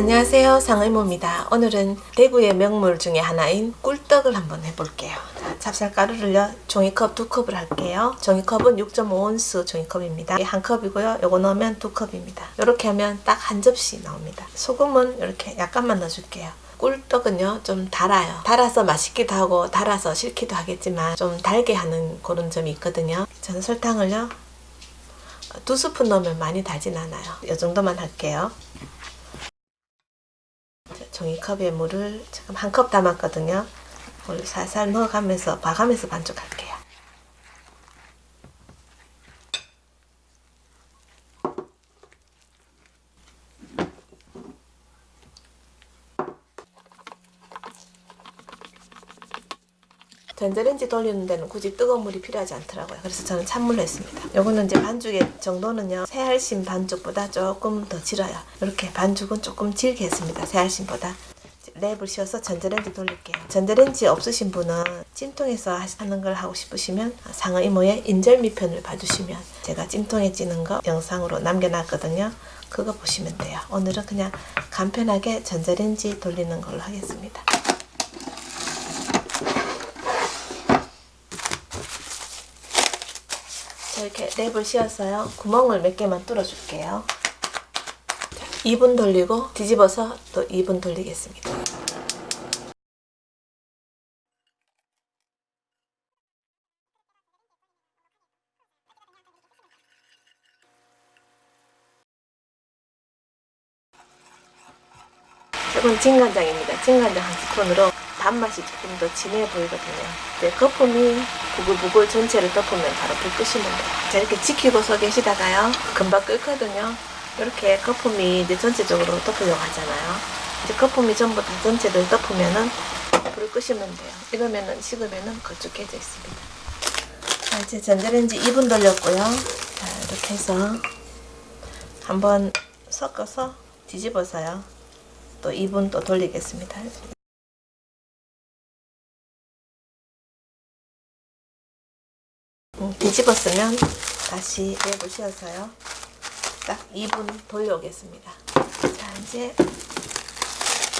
안녕하세요. 상의모입니다. 오늘은 대구의 명물 중에 하나인 꿀떡을 한번 해볼게요. 자, 찹쌀가루를요 종이컵 두 컵을 할게요. 종이컵은 6.5온스 종이컵입니다. 한 컵이고요. 요거 넣으면 두 컵입니다. 이렇게 하면 딱 한 접시 나옵니다. 소금은 이렇게 약간만 넣어줄게요. 꿀떡은요 좀 달아요. 달아서 맛있기도 하고 달아서 싫기도 하겠지만 좀 달게 하는 그런 점이 있거든요. 저는 설탕을요 두 스푼 넣으면 많이 달진 않아요. 이 정도만 할게요 종이컵에 물을 지금 한 컵 담았거든요. 물 살살 넣어가면서 봐가면서 반죽할게요. 전자레인지 돌리는 데는 굳이 뜨거운 물이 필요하지 않더라고요. 그래서 저는 찬물로 했습니다. 요거는 이제 반죽의 정도는요. 새알심 반죽보다 조금 더 질어요. 이렇게 반죽은 조금 질게 했습니다. 새알심보다. 랩을 씌워서 전자레인지 돌릴게요. 전자레인지 없으신 분은 찜통에서 하는 걸 하고 싶으시면 상어 이모의 인절미편을 봐주시면 제가 찜통에 찌는 거 영상으로 남겨놨거든요. 그거 보시면 돼요. 오늘은 그냥 간편하게 전자레인지 돌리는 걸로 하겠습니다. 이렇게 랩을 씌웠어요. 구멍을 몇 개만 뚫어줄게요. 2분 돌리고 뒤집어서 또 2분 돌리겠습니다. 이건 진간장입니다. 진간장 한 스푼으로 단맛이 조금 더 진해 보이거든요. 네, 거품이 부글부글 전체를 덮으면 바로 불 끄시면 돼요. 자, 이렇게 지키고 서 계시다가요. 금방 끓거든요. 이렇게 거품이 이제 전체적으로 덮으려고 하잖아요. 이제 거품이 전부 다 전체를 덮으면은 불을 끄시면 돼요. 이러면은 식으면은 걸쭉해져 있습니다. 자, 이제 전자레인지 2분 돌렸고요. 자, 이렇게 해서 한번 섞어서 뒤집어서요. 또 2분 또 돌리겠습니다. 뒤집었으면 다시 씌워서요. 딱 2분 돌려오겠습니다. 자 이제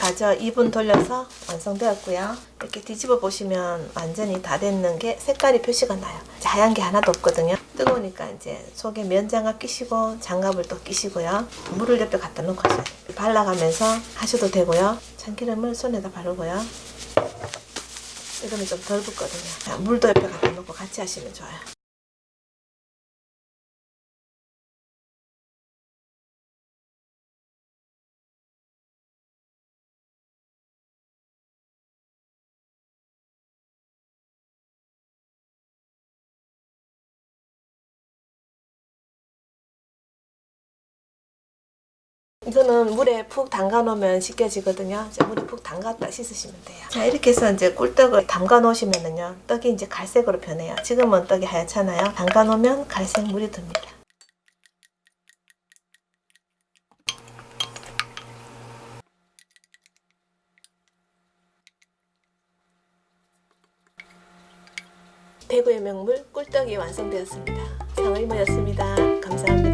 가져 2분 돌려서 완성되었고요. 이렇게 뒤집어 보시면 완전히 다 됐는 게 색깔이 표시가 나요. 하얀 게 하나도 없거든요. 뜨거우니까 이제 속에 면장갑 끼시고 장갑을 또 끼시고요. 물을 옆에 갖다 놓고. 발라가면서 하셔도 되고요. 참기름을 손에다 바르고요. 이러면 좀덜 붓거든요. 물도 옆에 갖다 놓고 같이 하시면 좋아요. 이거는 물에 푹 담가 놓으면 씻겨지거든요. 물에 푹 담갔다 씻으시면 돼요. 자 이렇게 해서 이제 꿀떡을 담가 놓으시면은요. 떡이 이제 갈색으로 변해요. 지금은 떡이 하얗잖아요. 담가 놓으면 갈색 물이 듭니다. 대구의 명물 꿀떡이 완성되었습니다. 상의모였습니다. 감사합니다.